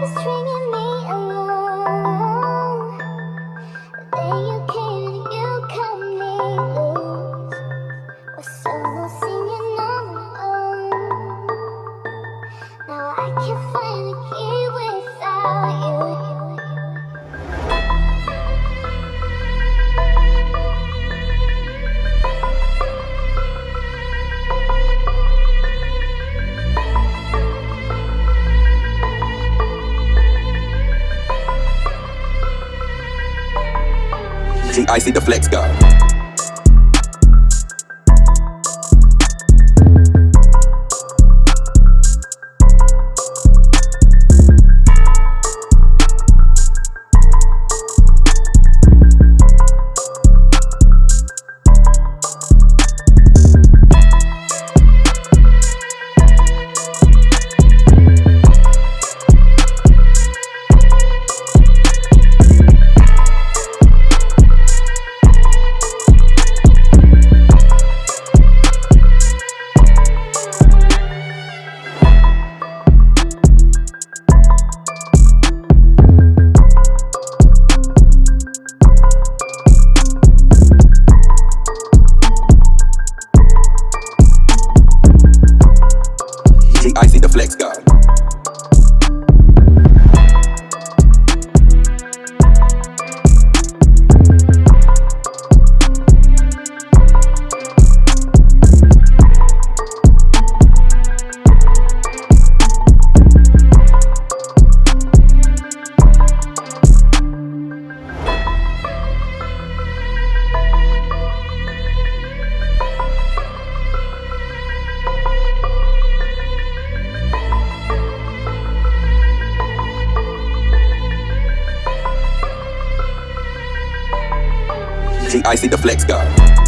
this tree. She icy the flex go. the flex God. I see the flex go.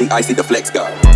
I see the flex guy.